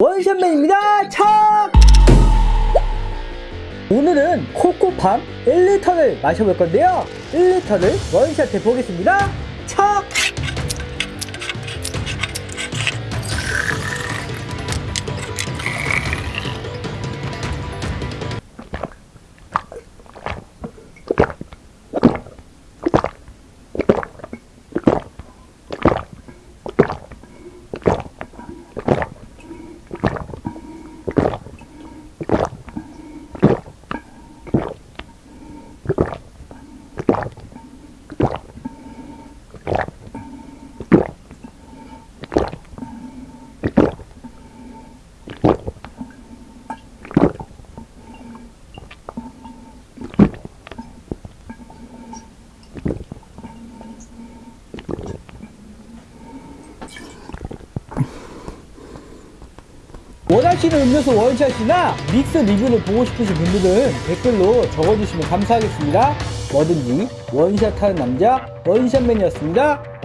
원샷맨입니다. 척! 오늘은 코코팜 1리터를 마셔볼 건데요. 1리터를 원샷 해 보겠습니다. 척! 원하시는 음료수 원샷이나 믹스 리뷰를 보고 싶으신 분들은 댓글로 적어주시면 감사하겠습니다. 뭐든지 원샷하는 남자 원샷맨이었습니다.